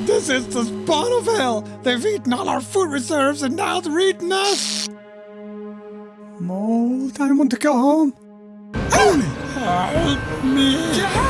This is the spot of hell. They've eaten all our food reserves and now they're eating us. Mold, I want to go home. Help me! Help me!